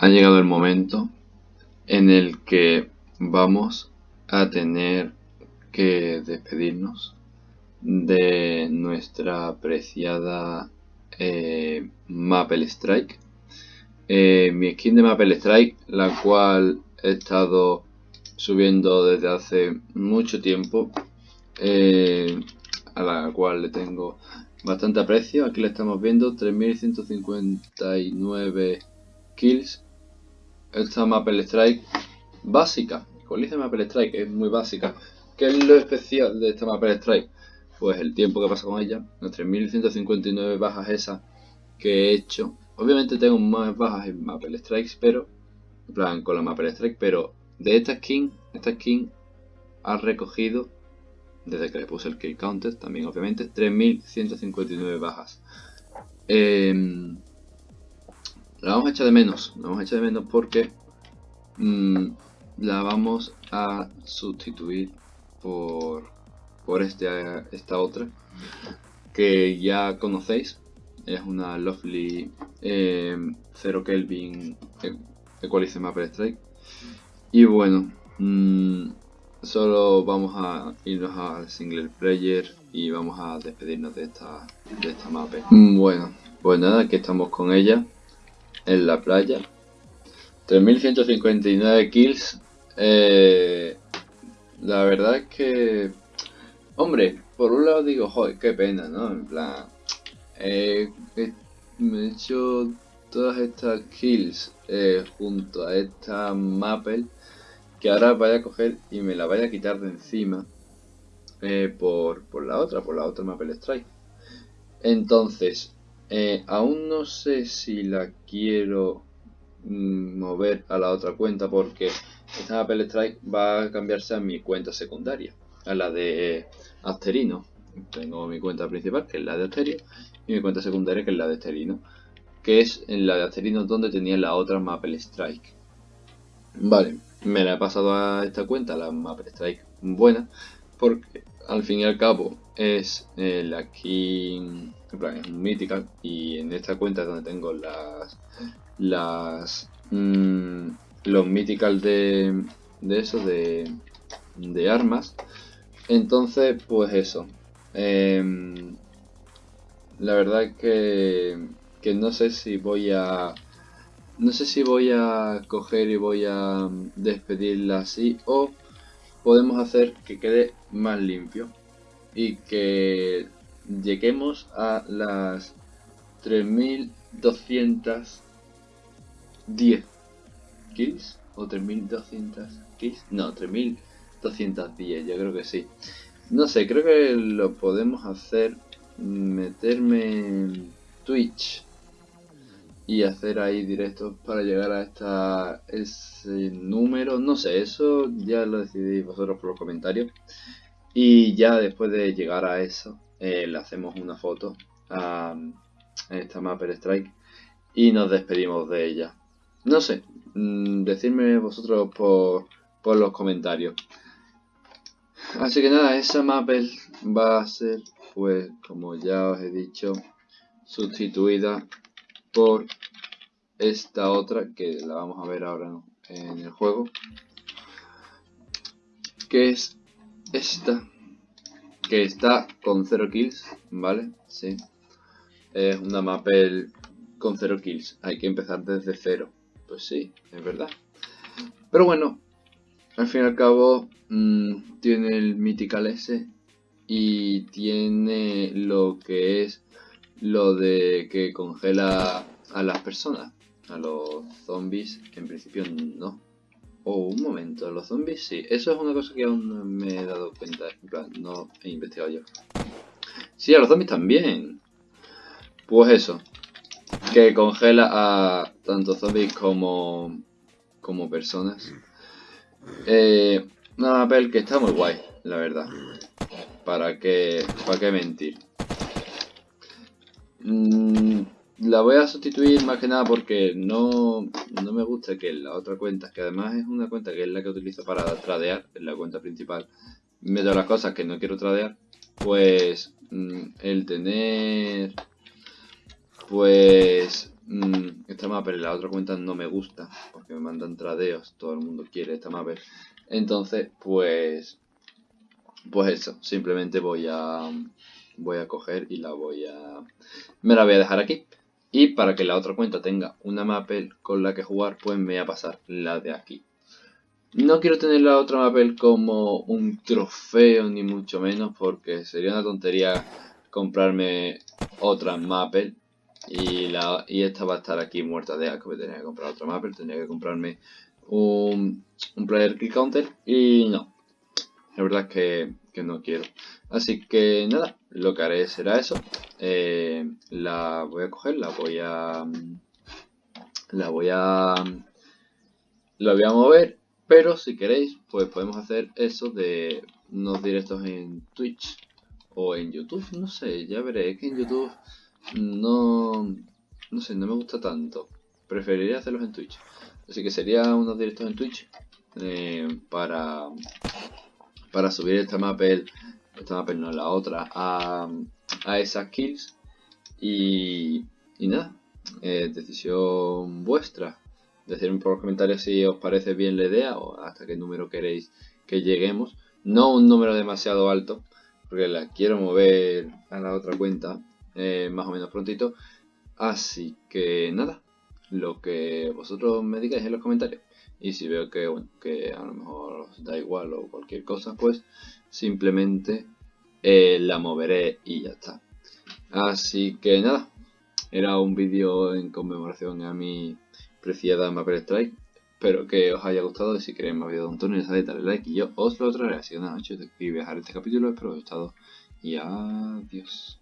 ha llegado el momento en el que vamos a tener que despedirnos de nuestra apreciada eh, Maple Strike. Eh, mi skin de Maple Strike, la cual he estado subiendo desde hace mucho tiempo, eh, a la cual le tengo bastante aprecio. Aquí le estamos viendo 3159 kills. Esta Maple Strike básica, como dice Maple Strike, es muy básica. ¿Qué es lo especial de esta Maple Strike? Pues el tiempo que pasa con ella, las 3159 bajas esas que he hecho. Obviamente tengo más bajas en Maple Strikes, pero en plan con la Maple Strike, pero de esta skin, esta skin ha recogido desde que le puse el kill counter, también obviamente, 3159 bajas. Em, la vamos a echar de menos, la vamos a echar de menos porque mm, la vamos a sustituir por, por este, esta otra que ya conocéis. Es una Lovely eh, 0 Kelvin Equalizer Mapper Strike. Y bueno, mm, solo vamos a irnos al single player y vamos a despedirnos de esta, de esta mapa. Bueno, pues nada, aquí estamos con ella en la playa. 3159 kills. Eh, la verdad es que, hombre, por un lado digo, joder, qué pena, ¿no? En plan, eh, me he hecho todas estas kills eh, junto a esta Maple que ahora vaya a coger y me la vaya a quitar de encima por, por, la otra, por la otra Maple Strike. Entonces, eh, aún no sé si la quiero mm, mover a la otra cuenta porque esta Maple Strike va a cambiarse a mi cuenta secundaria, a la de Asterino. Tengo mi cuenta principal, que es la de Asterio, y mi cuenta secundaria, que es la de Asterino, que es en la de Asterino donde tenía la otra Maple Strike. Vale, me la he pasado a esta cuenta, la Maple Strike buena, porque al fin y al cabo es el aquí, es un mythical y en esta cuenta es donde tengo las, las, mmm, los mythical de, de eso, de, de armas. Entonces, pues eso. Eh, la verdad es que, que no sé si voy a no sé si voy a coger y voy a mm, despedirla así o podemos hacer que quede más limpio y que lleguemos a las 3210 kills o 3200 kills no 3210 yo creo que sí no sé creo que lo podemos hacer meterme en twitch y hacer ahí directos para llegar a esta, ese número. No sé, eso ya lo decidís vosotros por los comentarios. Y ya después de llegar a eso, eh, le hacemos una foto a, esta Mapper Strike y nos despedimos de ella. No sé, mm, decidme vosotros por, por los comentarios. Así que nada, esa Mapper va a ser, pues como ya os he dicho, sustituida por esta otra que la vamos a ver ahora en el juego que es esta que está con 0 kills vale sí es una mapel con 0 kills hay que empezar desde cero pues sí es verdad pero bueno al fin y al cabo mmm, tiene el mythical S y tiene lo que es lo de que congela a las personas. A los zombies, en principio no. Oh, un momento, los zombies sí. Eso es una cosa que aún no me he dado cuenta. En plan, no he investigado yo. Sí, a los zombies también. Pues eso. Que congela a tanto zombies como, como personas. Eh, una papel que está muy guay, la verdad. ¿Para qué, para qué mentir? Mm, la voy a sustituir más que nada porque no, no me gusta que la otra cuenta, que además es una cuenta que es la que utilizo para tradear, es la cuenta principal, meto las cosas que no quiero tradear, pues mm, el tener pues mm, esta mapper en la otra cuenta no me gusta, porque me mandan tradeos, todo el mundo quiere esta mapper. Entonces, pues, pues eso, simplemente voy a, voy a coger y la voy a, me la voy a dejar aquí. Y para que la otra cuenta tenga una mapel con la que jugar, pues me voy a pasar la de aquí. No quiero tener la otra mapel como un trofeo, ni mucho menos, porque sería una tontería comprarme otra mapel. Y, la, y esta va a estar aquí muerta de asco, tendría que comprar otra mapel, tendría que comprarme un, un player kill counter y no. La verdad es que, que no quiero. Así que nada, lo que haré será eso. Eh, la voy a coger, la voy a... La voy a... La voy a mover, pero si queréis, pues podemos hacer eso de unos directos en Twitch o en YouTube, no sé, ya veré, es que en YouTube no, no sé, no me gusta tanto. Preferiría hacerlos en Twitch. Así que sería unos directos en Twitch eh, para, para subir esta mapel esta mapa no la otra, a, a esas kills. Y, y nada, eh, decisión vuestra. Decidme por los comentarios si os parece bien la idea o hasta qué número queréis que lleguemos. No un número demasiado alto, porque la quiero mover a la otra cuenta eh, más o menos prontito. Así que nada, lo que vosotros me digáis en los comentarios. Y si veo que, bueno, que a lo mejor os da igual o cualquier cosa, pues simplemente eh, la moveré y ya está. Así que nada, era un vídeo en conmemoración a mi preciada Maple Strike. Espero que os haya gustado y si queréis más vídeos de un tono, ya sabéis, darle like y yo os lo traeré. Así que nada, de aquí viajar este capítulo, espero que os haya gustado y adiós.